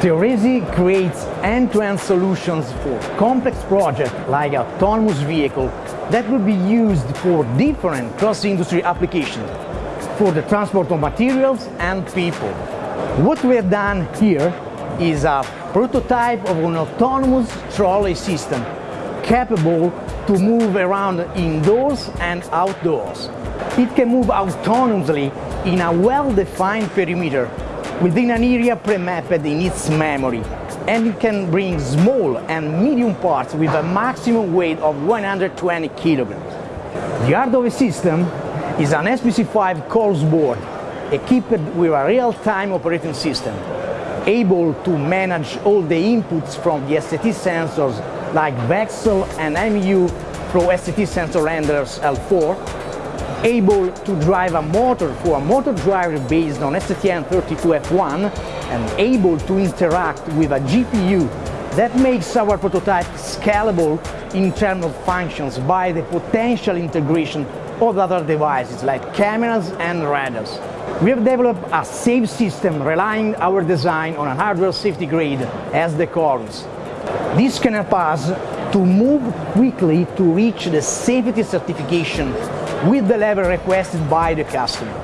Theoresi creates end-to-end solutions for complex projects like autonomous vehicle that will be used for different cross-industry applications for the transport of materials and people. What we have done here is a prototype of an autonomous trolley system capable to move around indoors and outdoors. It can move autonomously in a well-defined perimeter within an area pre-mapped in its memory and it can bring small and medium parts with a maximum weight of 120 kilograms. The the system is an SPC5 Chorus board equipped with a real-time operating system able to manage all the inputs from the STT sensors like VCSEL and IMU from STT sensor handlers L4 able to drive a motor for a motor driver based on STM32F1 and able to interact with a GPU that makes our prototype scalable in terms of functions by the potential integration of other devices like cameras and radars. We have developed a safe system relying our design on a hardware safety grade as the Chorus. This can help us to move quickly to reach the safety certification with the level requested by the customer.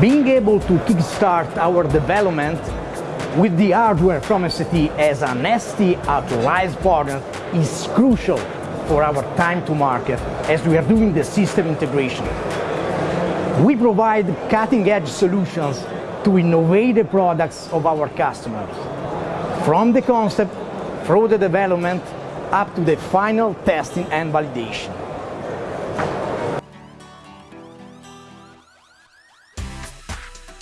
Being able to kickstart our development with the hardware from STT as an ST authorized partner is crucial for our time to market as we are doing the system integration. We provide cutting-edge solutions to innovate the products of our customers, from the concept through the development up to the final testing and validation.